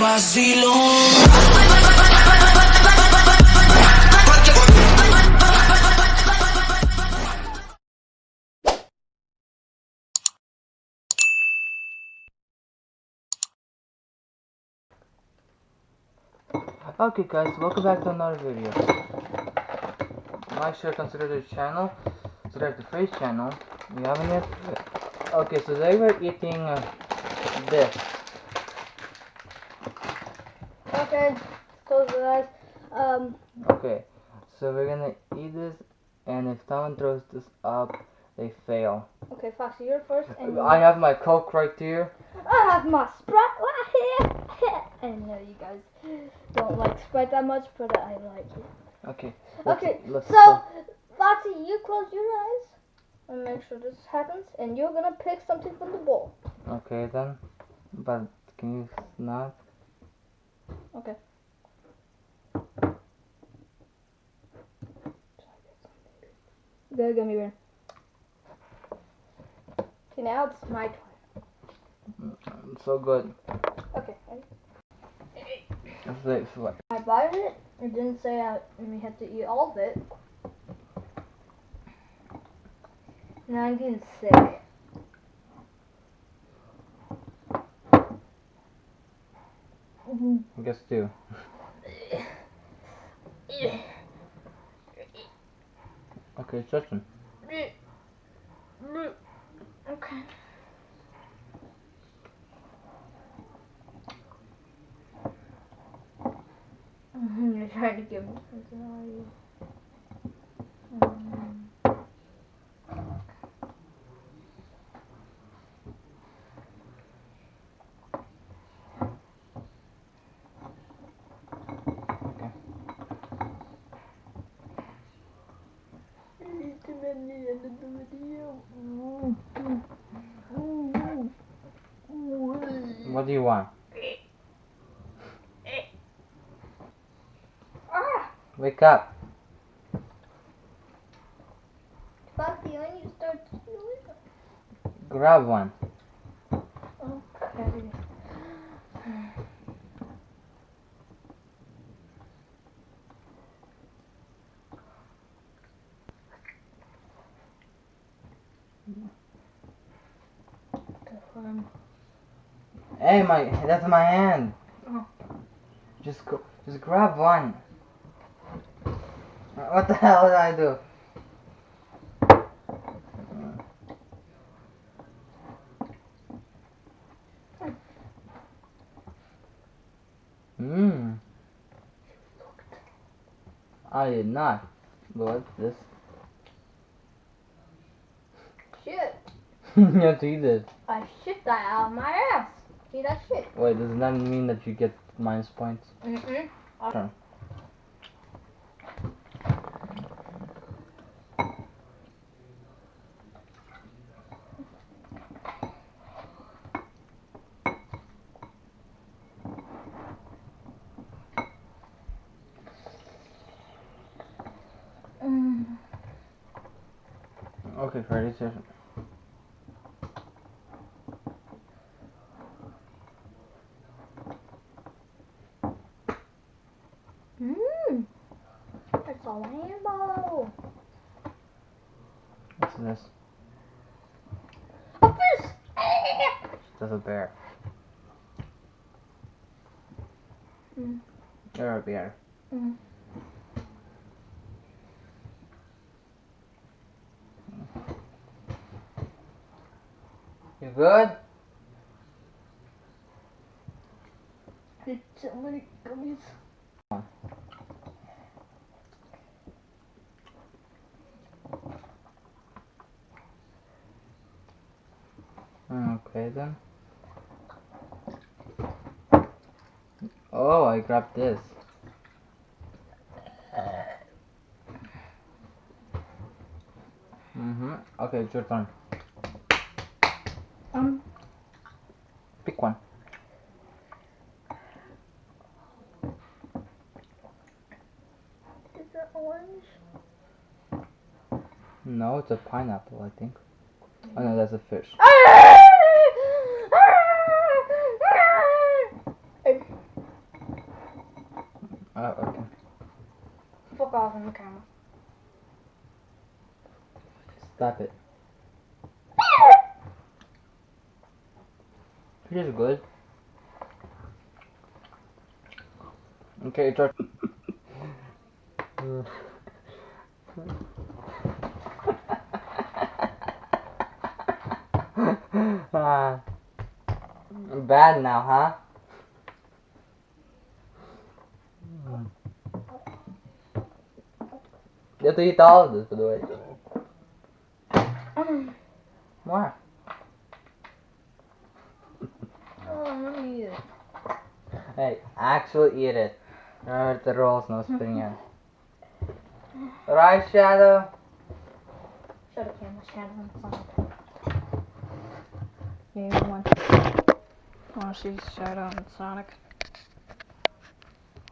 Okay guys, welcome back to another video. Make sure to consider the channel, subscribe to Freeze channel, you haven't yet? Okay, so today we're eating uh, this. Okay, so guys, um, Okay, so we're gonna eat this, and if someone throws this up, they fail. okay, Foxy, you're first, and I have my Coke right here. I have my Sprite right here. I know you guys don't like Sprite that much, but I like it. Okay. let's- Okay, let's so go. Foxy, you close your eyes and make sure this happens, and you're gonna pick something from the bowl. Okay then, but can you not? Okay. Go, gummy bear. Okay, now it's my turn. So good. Okay, ready? Like, it's like I bought it. It didn't say I, we had to eat all of it. Now I'm getting sick. Two. Okay, Justin. Okay. You're trying to give me something, are you? Um, Okay. What do you want? Wake up. Buffy, when you start to do it. Grab one. Okay. Um, Hey, my that's my hand. Oh. Just go, just grab one. What the hell did I do? Mmm. I did not. What's this? shit. you have to eat it. I shit that out of my ass. See that shit? Wait, does that mean that you get minus points? Mm-mm. Mm. Okay, Freddy, session. Mmm. It's a rainbow. What's this? A fish. That's a bear. Mm. You're a bear. Mm. You good? It's so many gummies. Okay then. Oh, I grabbed this. Mm-hmm. Okay, it's your turn. Um. Pick one. Is that orange? No, it's a pineapple, I think. Oh no, that's a fish. Oh, okay. Fuck off in the camera. Stop it. It is good. Okay, it's our. Ah. bad now, huh? You have to eat all of this, by the way. What? Oh, let me eat it. Hey, actually eat it. Remember the rules, no spitting in. Right, Shadow? Show the camera, Shadow and Sonic. Yeah, you want. Want to see Shadow and Sonic.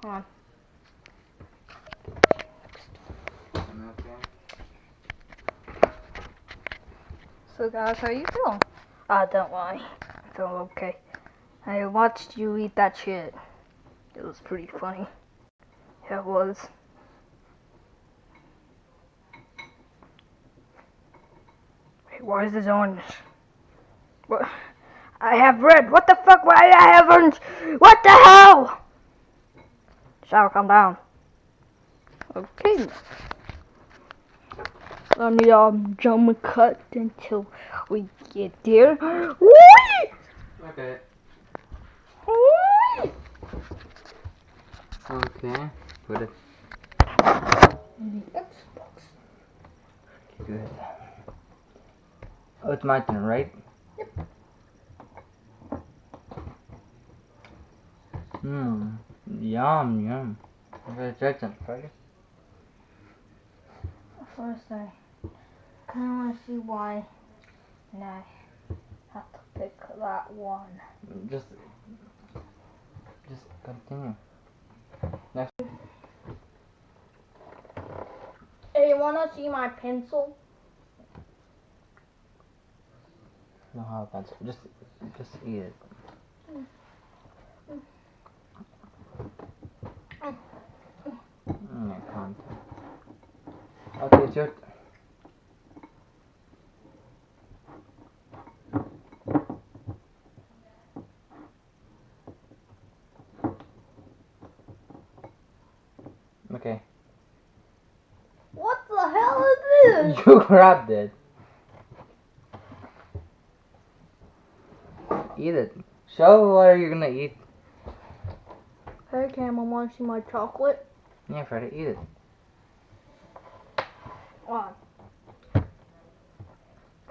Hold on. So guys, how you feeling? Ah, don't lie. I feel okay. I watched you eat that shit. It was pretty funny. Yeah, it was. Wait, why is this orange? What? I have red. What the fuck? Why I have orange? What the hell? Shall calm down. Okay. Let me um jump cut until we get there. Whee! Okay. Okay. Put it The Xbox. good. Oh, it's my turn, right? Yep. Hmm. Yum, yum. Okay, Jackson, Friday. First, I kind of want to see why, and I have to pick that one. Just, just continue. Hey, you want to see my pencil? No, how about just, just eat it. Mm, I can't. Okay, it's your. Okay. What the hell is this? You grabbed it. Eat it. Show what are you gonna eat. Hey, Cam, I want to see my chocolate. Yeah, Freddy, eat it. On.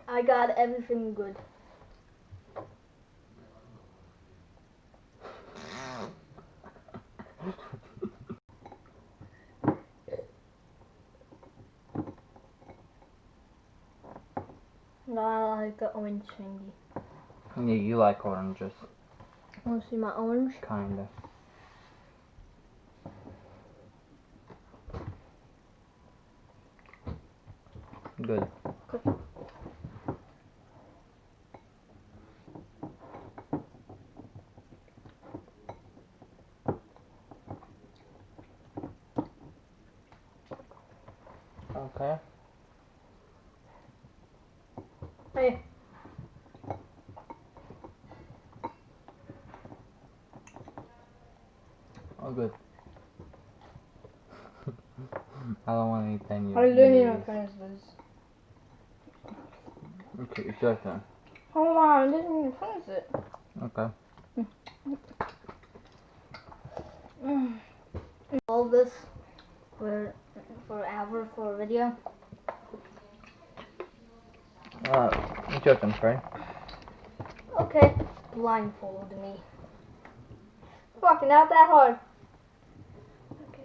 I got everything good. No, I like the orange thingy. Yeah, you like oranges, Want to see my orange? kinda. Good. Okay. Hey. Oh, good. I don't want to eat any of I even these. finish this. Okay, it's your turn. Hold on, I didn't even finish it. Okay. All this for forever for a video. Uh, it's your turn, Freddy. Okay, blindfold me. Fucking not that hard. Okay,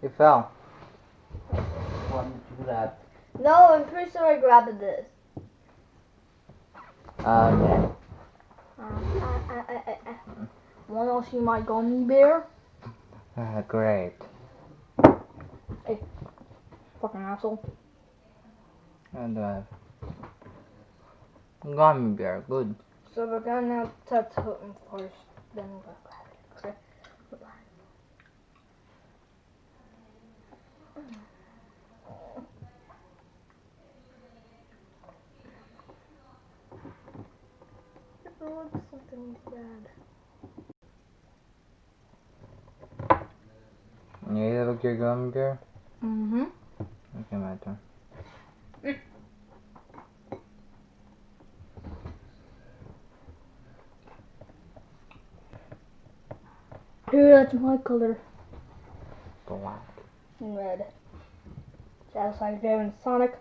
but- Ooh. You fell. Why did you do that? No, I'm pretty sure I grabbed this. Okay. Uh, uh, uh, uh. Wanna see my gummy bear? Uh, great. Fucking asshole. And uh, gummy bear, good. So we're gonna touch him first. then we'll grab it. Okay. Bye-bye. It looks something bad. Yeah, look your gummy bear. Mm-hmm. Okay, my turn. Here, that's my color. Black. And red. Just like in Sonic.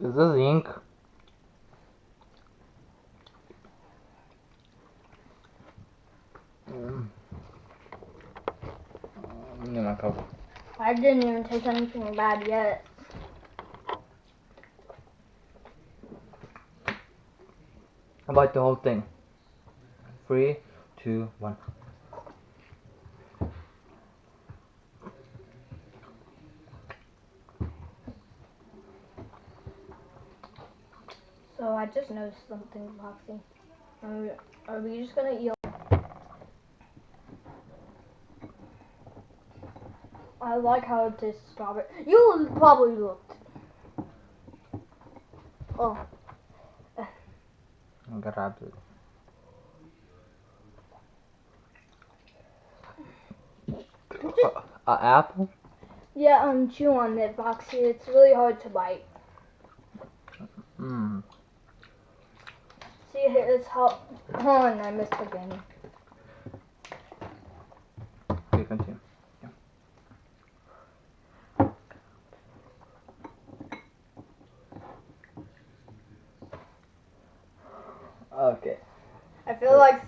Is this ink? Mm. Get my coke. I didn't even taste anything bad yet. How about the whole thing? Three, two, one. So I just noticed something, Foxy. Are we, are we just gonna eat? I like how it tastes strawberry. You probably looked. Oh, Grab it. Uh, uh, apple? yeah, um, chew on it, Foxy. It's really hard to bite. Mmm. See, it's how. Hold on, I missed again. Okay, continue. Okay. I feel like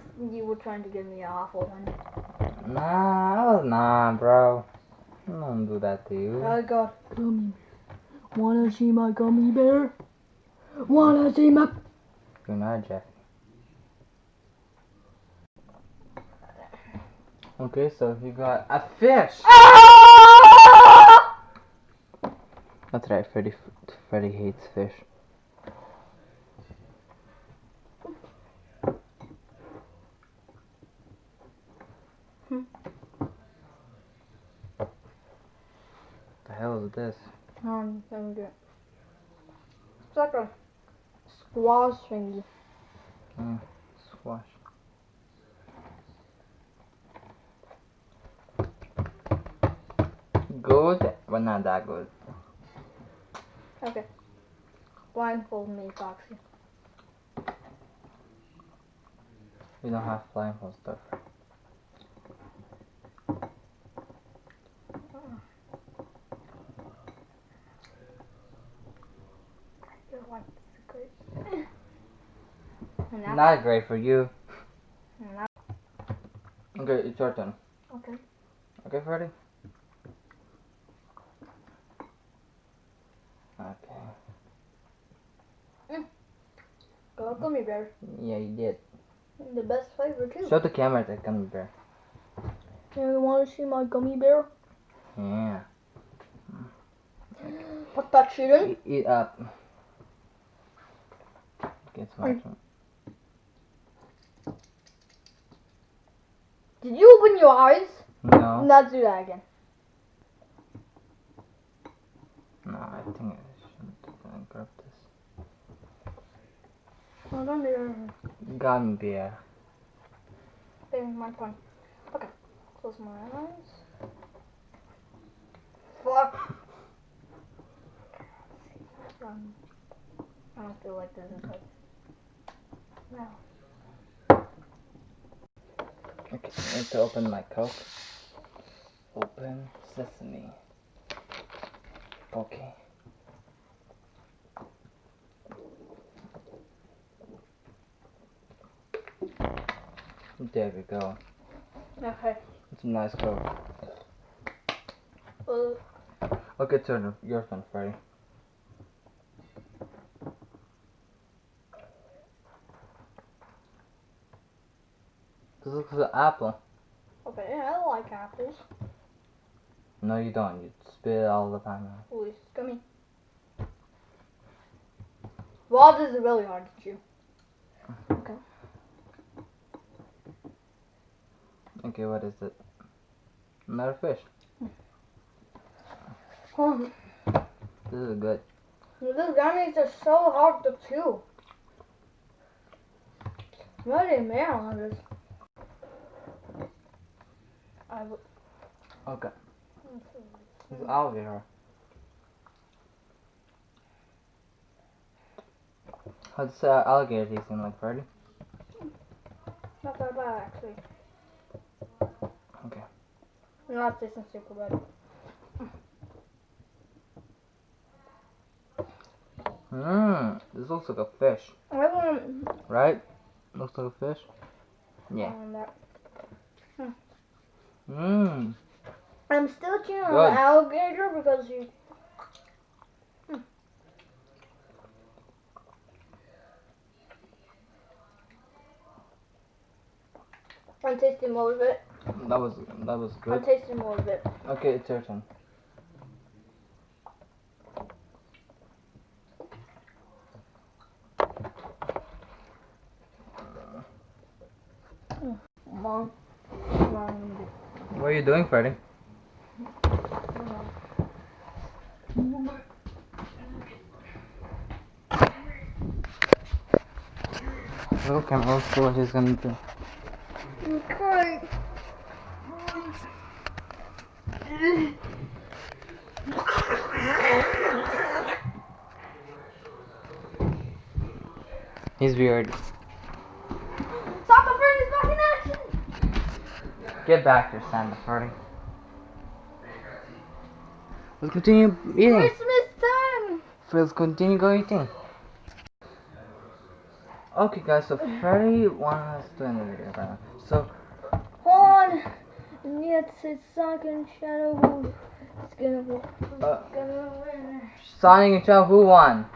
you were trying to give me an awful one. Nah, nah, bro. I don't do that to you. I go. Gummy. Wanna see my gummy bear? Wanna see my. You're not. Okay, so you got a fish. Ah! That's right, Freddy. Freddy hates fish. The hell is this? Um, I'm good. It's like a Mm, squash thingy. Squash. Good, but not that good. Okay. Blindfold me, Foxy. We don't have blindfold stuff. Your white secret. and now, Not great for you. Okay, it's your turn. okay. Okay, Freddy? Okay. Go gummy bear. Yeah, you did. The best flavor too. Show the camera the gummy bear. you want to see my gummy bear? Yeah. Put that shit in. Eat, eat up. Get my Mm. turn. Did you open your eyes? No. Not do that again. No, I think I shouldn't grab this. Hold on there. Gummy bear. Okay, my turn. Okay. Close my eyes. Fuck. Um, I don't feel like this. No. Okay, I need to open my Coke. Open sesame. Okay. There we go. Okay. It's a nice Coke. Well, Okay, turn your turn, Freddy. This looks like an apple. okay, I like apples. No, you don't. You spit it all the time out. Ooh, it's gummy. Well, this is really hard to chew. Okay. Okay, what is it? Another fish. Oh, This is good. these gummies are so hard to chew. Really man on this. I w- Okay. This is alligator. How'd say alligator tasting like, Freddy? not that bad actually. Okay. Not tasting super bad. Mmm, this looks like a fish, I want right? Looks like a fish? Yeah. that. Hmm. Mmm. I'm still chewing on Good. the alligator because you. Hmm. I'm tasting more of it. That was that was good. I'm good. tasting more of it. Okay, it's your turn. Mom. Mom. What are you doing, Freddy? Look, I'm see what he's gonna do. Okay. He's weird. Soccer friend is back in action. Get back here, Santa Freddy. Let's continue eating. Christmas time. Let's continue go eating. Okay, guys. So Freddy wants us to end the video right now. So Hold on. And yet it's sunken shadow. It's gonna go. It's Uh. gonna win. Sonic and Shadow, who won?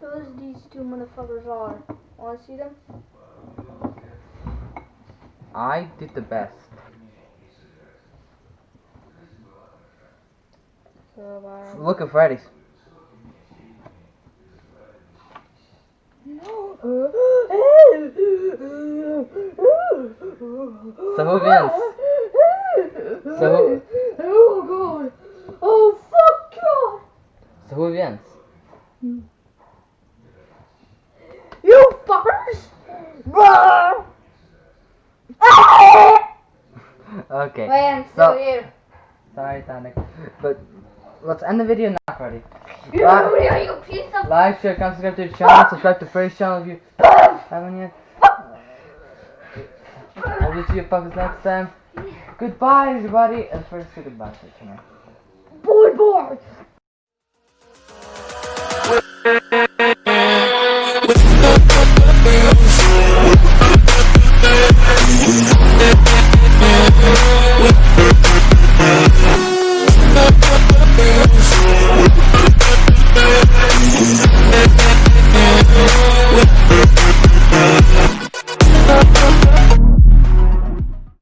Those these two motherfuckers are. Wanna see them? I did the best. So, Look at Freddy's. So who wins? So who, Oh god! Oh fuck god! so who wins? You fuckers! Okay. Wait, I'm So- still here. Sorry, Sonic. But let's end the video now, Freddy. You, Right. you piece of Like, share, comment, subscribe to the channel. Subscribe to Freddy's channel if you haven't yet. I will see you fuckers next time. Goodbye, everybody. And first, say goodbye to the channel. boy boy!